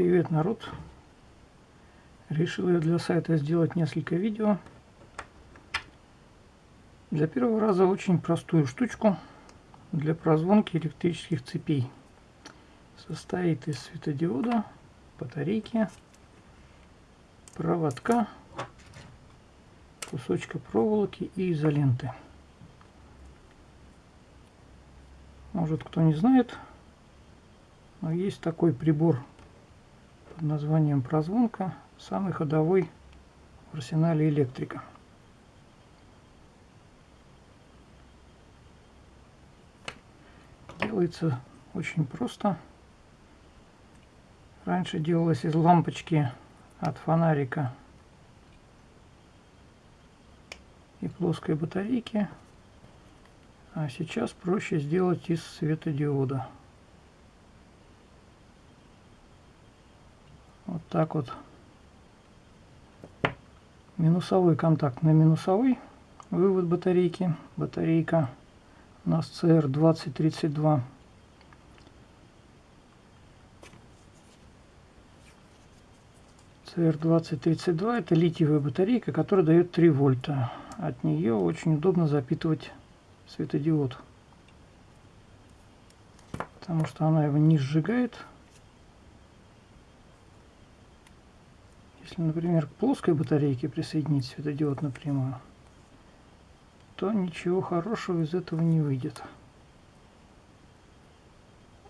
Привет, народ! Решил я для сайта сделать несколько видео. Для первого раза очень простую штучку для прозвонки электрических цепей. Состоит из светодиода, батарейки, проводка, кусочка проволоки и изоленты. Может кто не знает, но есть такой прибор под названием прозвонка, самый ходовой в арсенале электрика. Делается очень просто. Раньше делалось из лампочки от фонарика и плоской батарейки. А сейчас проще сделать из светодиода. Так вот. Минусовой контакт на минусовой. Вывод батарейки. Батарейка у нас CR2032. CR2032 это литиевая батарейка, которая дает 3 вольта. От нее очень удобно запитывать светодиод. Потому что она его не сжигает. Если, например, к плоской батарейке присоединить светодиод напрямую, то ничего хорошего из этого не выйдет.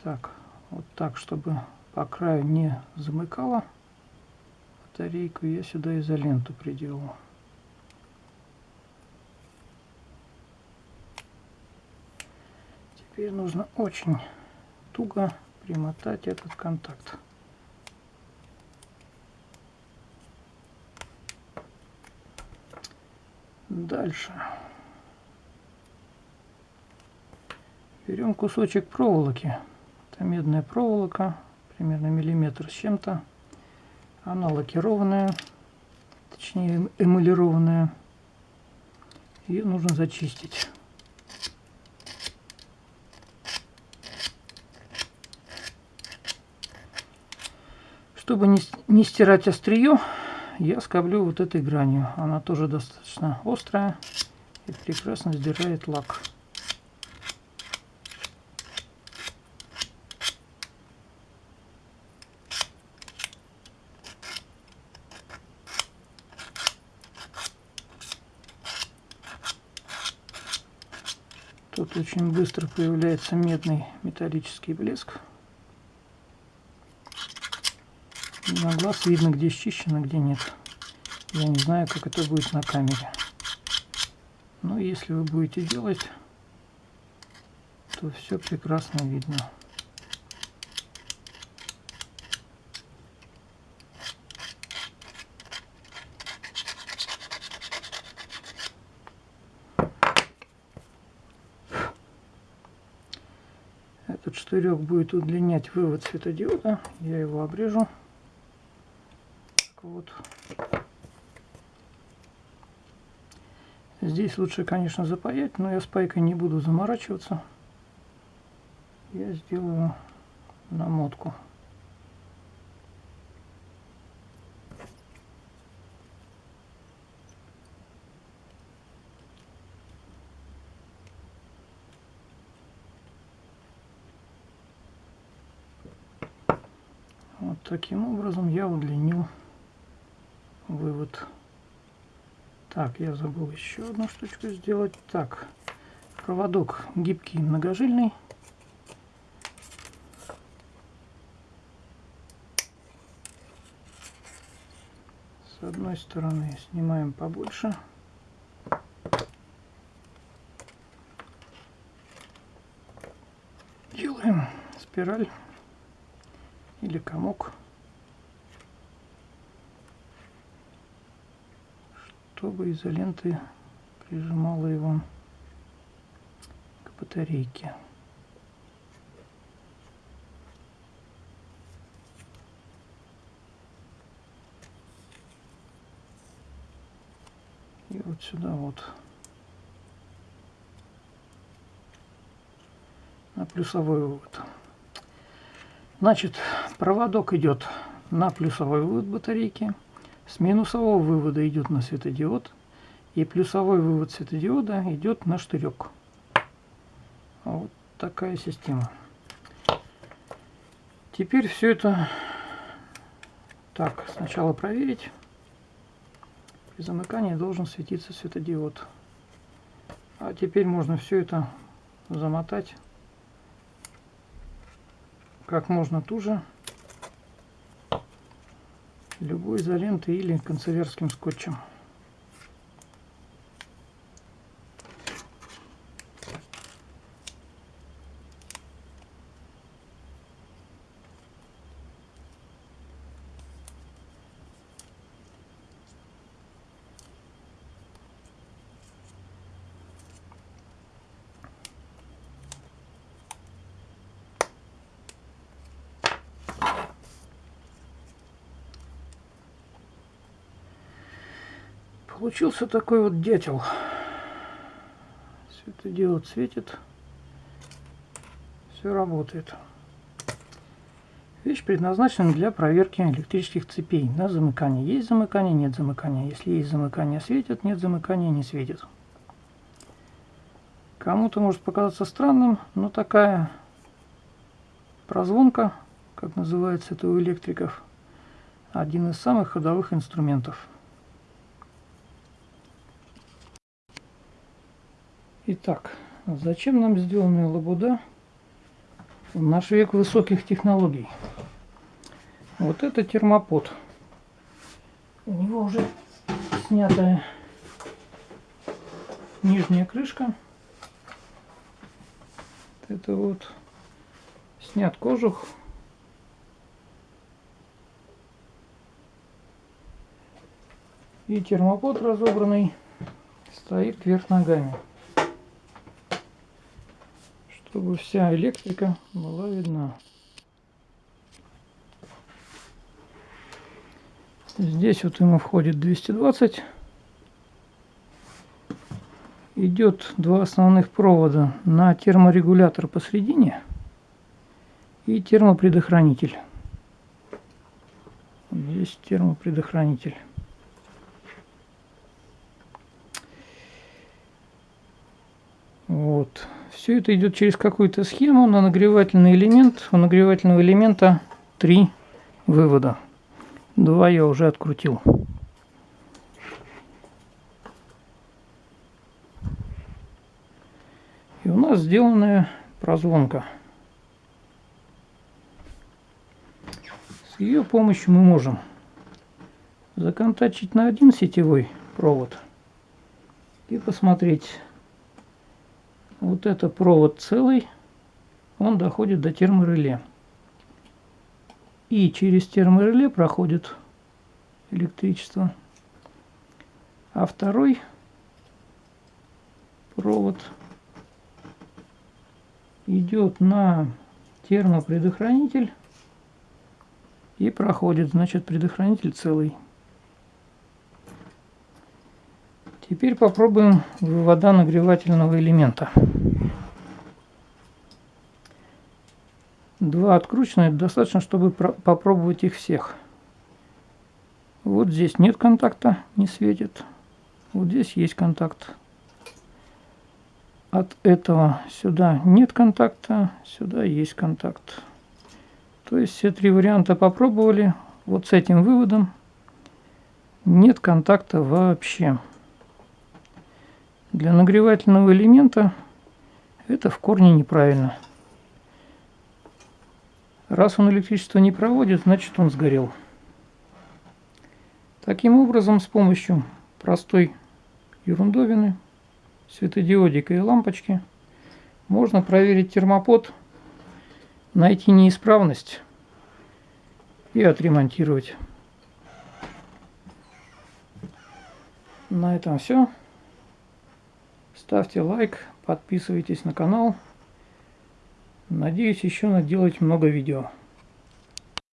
Так, вот так, чтобы по краю не замыкало батарейку, я сюда изоленту приделал. Теперь нужно очень туго примотать этот контакт. Дальше. Берем кусочек проволоки. Это медная проволока, примерно миллиметр с чем-то. Она лакированная, точнее эмалированная. Ее нужно зачистить. Чтобы не, не стирать острие, я скоблю вот этой гранью. Она тоже достаточно острая и прекрасно сдирает лак. Тут очень быстро появляется медный металлический блеск. На глаз видно, где счищено, где нет. Я не знаю, как это будет на камере. Но если вы будете делать, то все прекрасно видно. Этот штырек будет удлинять вывод светодиода. Я его обрежу вот. Здесь лучше, конечно, запаять, но я с пайкой не буду заморачиваться. Я сделаю намотку. Вот таким образом я удлинил вывод. Так, я забыл еще одну штучку сделать. Так, проводок гибкий, многожильный. С одной стороны снимаем побольше. Делаем спираль или комок. Чтобы изоленты прижимала его к батарейке. И вот сюда вот на плюсовой вывод. Значит, проводок идет на плюсовой вывод батарейки, с минусового вывода идет на светодиод, и плюсовой вывод светодиода идет на штырек. Вот такая система. Теперь все это так, сначала проверить. При замыкании должен светиться светодиод. А теперь можно все это замотать как можно туже любой изолентой или канцелярским скотчем. Получился такой вот дятел. Светодиод светит. Все работает. Вещь предназначена для проверки электрических цепей на замыкание. Есть замыкание, нет замыкания. Если есть замыкание, светит, нет замыкания, не светит. Кому-то может показаться странным, но такая прозвонка, как называется это у электриков, один из самых ходовых инструментов. Итак, зачем нам сделанная лабуда в наш век высоких технологий? Вот это термопод. У него уже снятая нижняя крышка. Это вот снят кожух. И термопод разобранный стоит вверх ногами чтобы вся электрика была видна. Здесь вот ему входит 220. Идет два основных провода на терморегулятор посередине и термопредохранитель. Здесь термопредохранитель. Вот. Все это идет через какую-то схему на нагревательный элемент. У нагревательного элемента три вывода. Два я уже открутил. И у нас сделанная прозвонка. С ее помощью мы можем законтачить на один сетевой провод и посмотреть вот это провод целый, он доходит до термореле. И через термореле проходит электричество. А второй провод идет на термопредохранитель и проходит, значит, предохранитель целый. Теперь попробуем вывода нагревательного элемента. Два открученных достаточно, чтобы попробовать их всех. Вот здесь нет контакта, не светит. Вот здесь есть контакт. От этого сюда нет контакта, сюда есть контакт. То есть все три варианта попробовали. Вот с этим выводом нет контакта вообще. Для нагревательного элемента это в корне неправильно. Раз он электричество не проводит, значит он сгорел. Таким образом, с помощью простой ерундовины, светодиодика и лампочки, можно проверить термопод, найти неисправность и отремонтировать. На этом все. Ставьте лайк, подписывайтесь на канал. Надеюсь еще наделать много видео.